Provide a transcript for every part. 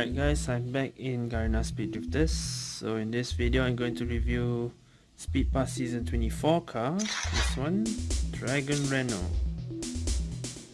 Alright guys, I'm back in Garena Speed Drifters. So in this video I'm going to review Speed Pass Season 24 car. This one, Dragon Renault.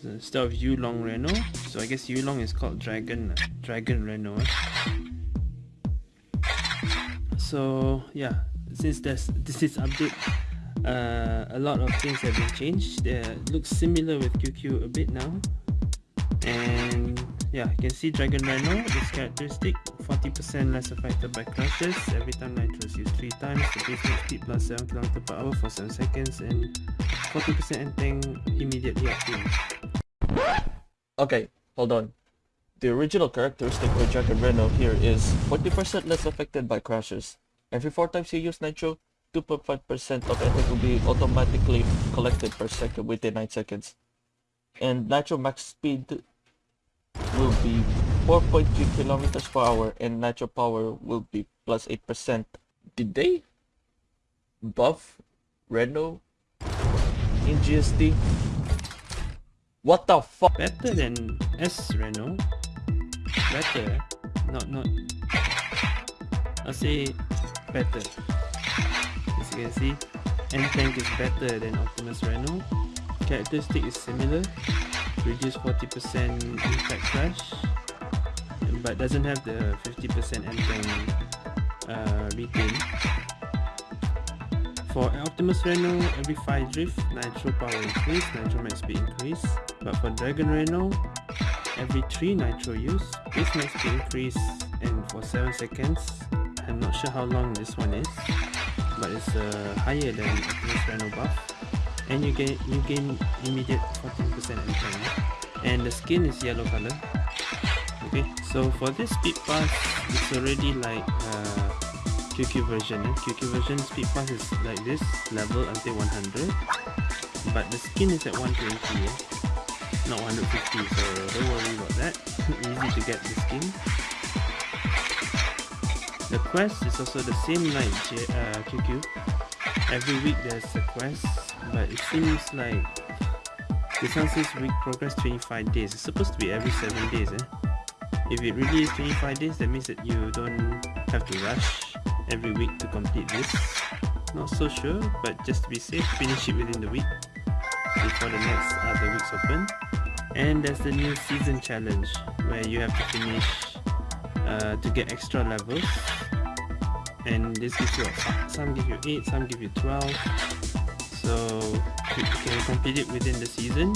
So instead of Yulong Renault, so I guess Yulong is called Dragon Dragon Renault. So yeah, since there's this is update, uh, a lot of things have been changed. It looks similar with QQ a bit now. And yeah you can see dragon rhino this characteristic 40% less affected by crashes every time nitro is used 3 times the base speed plus 7 km per hour for 7 seconds and 40% ending immediately after. Okay hold on. The original characteristic for dragon Reno here is 40% less affected by crashes. Every 4 times you use nitro 2.5% of attack will be automatically collected per second within 9 seconds. And nitro max speed will be 4.3 kilometers per hour and nitro power will be plus 8%. Did they buff Renault in GST? What the fuck? Better than S Renault. Better. Not not. I'll say better. As you can see, N tank is better than Optimus Renault. Characteristic is similar reduce 40% impact crash but doesn't have the 50% ending uh, retain. For Optimus Renault, every 5 drift, Nitro power increase, Nitro max speed increase. But for Dragon Renault, every 3 Nitro use, base max speed increase and for 7 seconds. I'm not sure how long this one is, but it's uh, higher than Optimus Renault buff and you gain you gain immediate 14% MP and the skin is yellow color. Okay so for this speed pass it's already like uh, QQ version eh? QQ version speed pass is like this level until 100 but the skin is at 120 eh? not 150 so don't worry about that. Easy to get the skin. The quest is also the same like uh, QQ every week there's a quest but it seems like this one says week progress 25 days. It's supposed to be every 7 days eh? if it really is 25 days that means that you don't have to rush every week to complete this. Not so sure but just to be safe finish it within the week before the next other weeks open. And there's the new season challenge where you have to finish uh, to get extra levels. And this gives you some give you 8 some give you 12 so can complete it within the season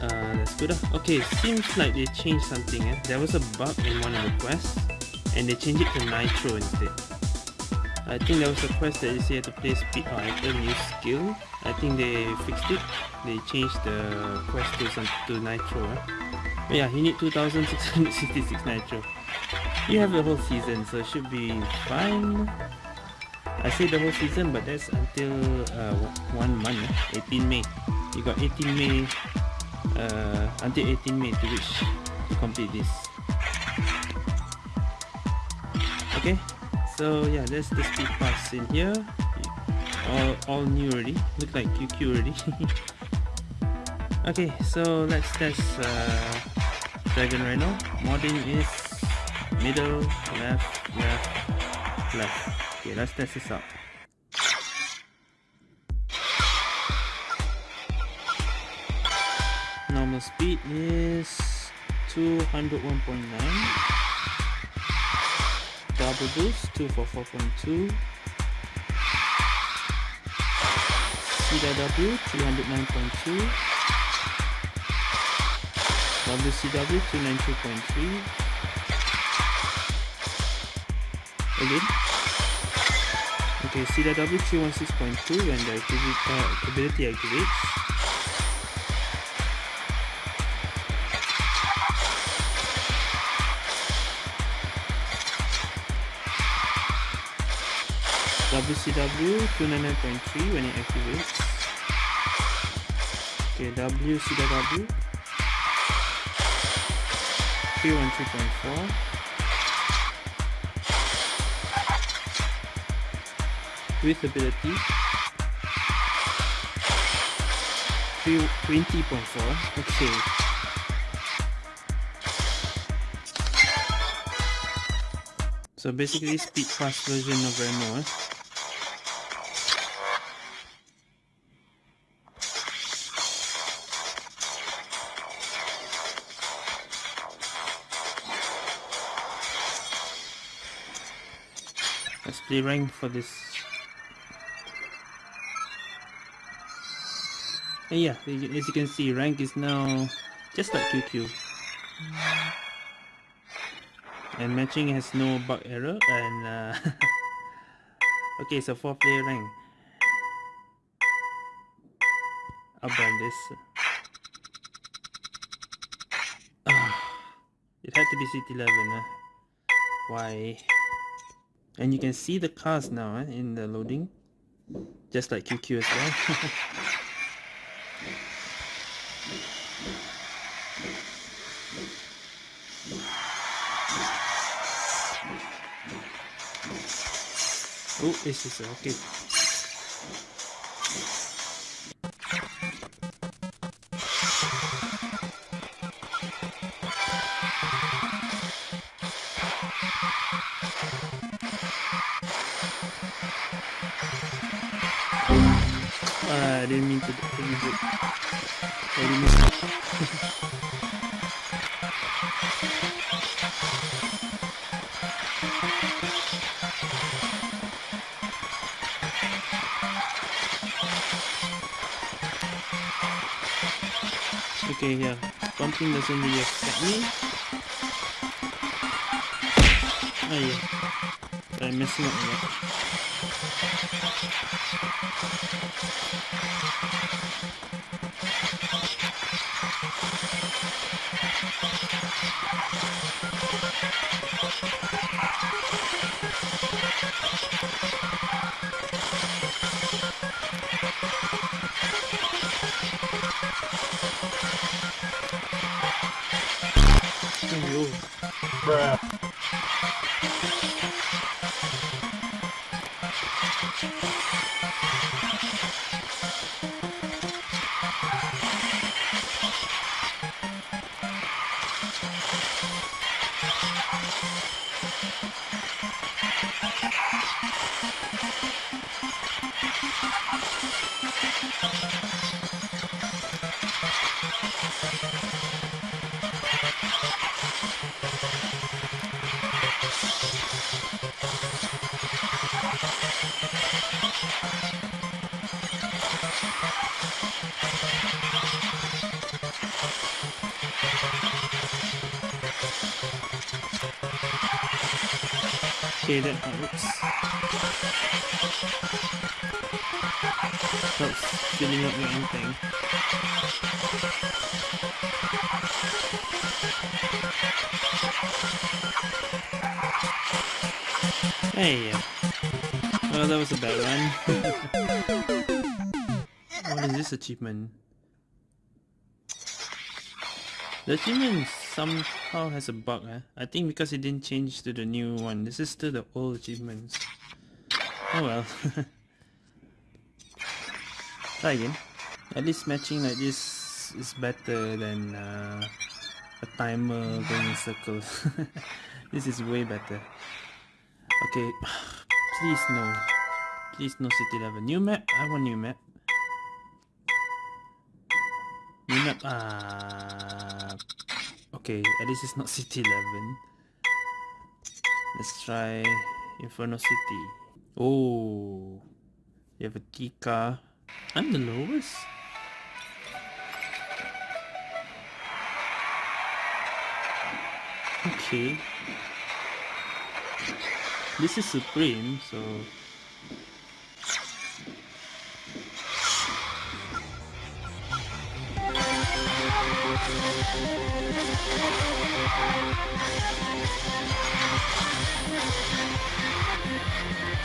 uh, that's good uh. okay seems like they changed something eh? there was a bug in one of the quests and they changed it to nitro instead I think there was a quest that you say to play speed or item use skill I think they fixed it they changed the quest to, some, to nitro eh? yeah you need 2666 nitro you have the whole season so it should be fine I say the whole season but that's until uh, one month eh? 18 May. You got 18 May uh, until 18 May to reach to complete this. Okay so yeah that's the speed pass in here. All, all new already. Look like QQ already. Okay so let's test uh, Dragon Rhino. Modding is middle left left left Okay, let's test this out. Normal speed is 201.9. Double boost 244.2. CW 309.2. WCW 292.3. Again. Okay, CW 316.2 when the uh, ability activates. WCW 299.3 when it activates. Okay, WCW 313.4 with ability 20.4 okay So basically speed fast version of Reno. Eh? Let's play rank for this. And yeah, as you can see, rank is now just like QQ. And matching has no bug error and uh, okay, so 4 player rank. I'll ban this. Ah, it had to be City 11. Huh? Why? And you can see the cars now eh, in the loading. Just like QQ as well. oh, this is okay. Uh, I didn't mean to Okay, yeah. Bumping doesn't really affect me. Oh yeah. I'm messing up Oh, Bruh. Oops. Helps filling up your own thing. Hey, well that was a bad one. what is this achievement? The achievement somehow has a bug, eh? I think because it didn't change to the new one. This is still the old achievements. Oh well. Try again. At least matching like this is better than uh, a timer going in circles. this is way better. Okay, please no. Please no City 11. New map? I want new map. New map. Ah. Okay, at least it's not City 11. Let's try Inferno City. Oh. You have a car. I'm the lowest. Okay. This is Supreme, so... We'll be right back.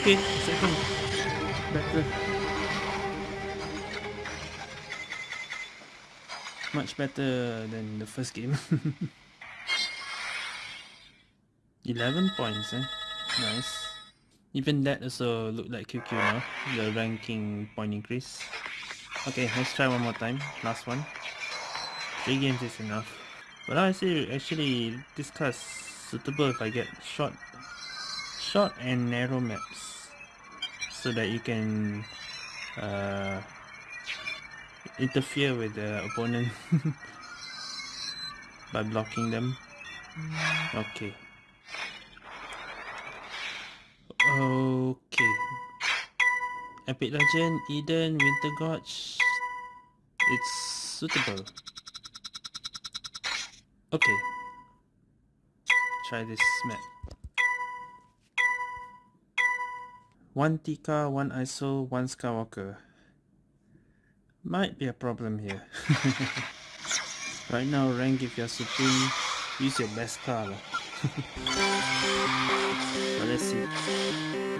Okay, second. Better. Much better than the first game. 11 points, eh? Nice. Even that also look like QQ now, the ranking point increase. Okay, let's try one more time. Last one. Three games is enough. But I see actually this class suitable if I get short short and narrow maps so that you can uh, interfere with the opponent by blocking them okay okay epic legend eden winter gorge it's suitable okay try this map One Tika, one ISO, one Skywalker. Might be a problem here. right now, rank if you're supreme, use your best car. but let's see.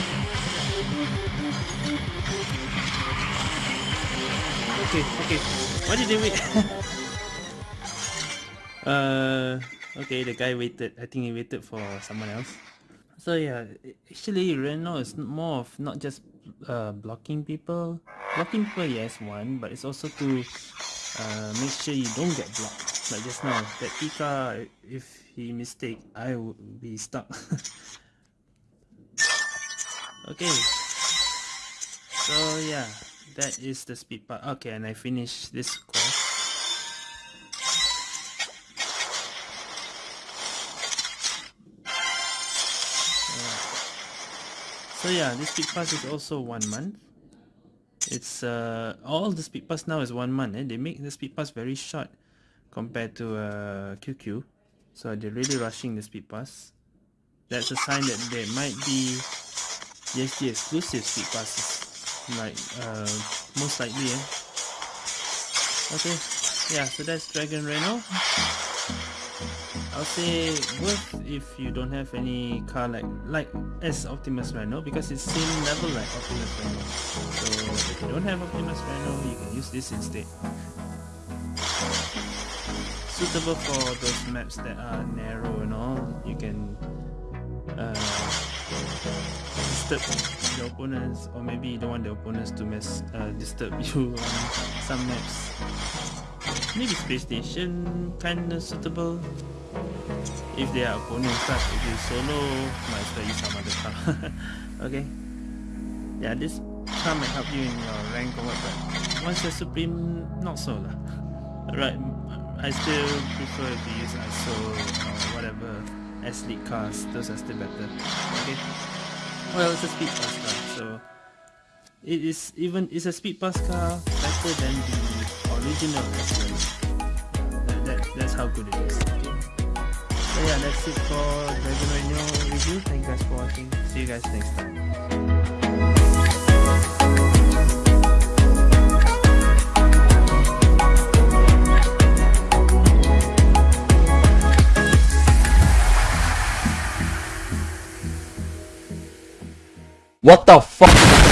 Okay, okay. What did they wait? uh, okay, the guy waited. I think he waited for someone else. So yeah, actually Reno is more of not just uh, blocking people. Blocking people, yes, one, but it's also to uh, make sure you don't get blocked. Like just now, that Pika, if he mistake, I would be stuck. okay. So yeah, that is the speed part. Okay, and I finish this course. So yeah, this speed pass is also one month. It's uh all the speed pass now is one month. Eh? They make the speed pass very short compared to uh QQ. So they're really rushing the speed pass. That's a sign that there might be just the exclusive speed passes like uh, most likely eh? okay yeah so that's Dragon Reno. I'll say worth if you don't have any car like like as Optimus Reno because it's same level like Optimus Reno so if you don't have Optimus Reno you can use this instead. Suitable for those maps that are narrow and all you can uh, disturb the opponents or maybe you don't want the opponents to mess uh, disturb you on some maps maybe space station kinda suitable if they are opponents but if you solo might as well use some other car okay yeah, this car might help you in your rank or what, but once you're supreme, not so lah. Right, I still prefer to use ISO or whatever S-League cars, those are still better. Okay. Well, it's a speed pass car, so it is even it's a speed pass car better than the original S that, that, that's how good it is. So yeah, that's it for Dragon Renault review. Thank you guys for watching. See you guys next time. What the fuck?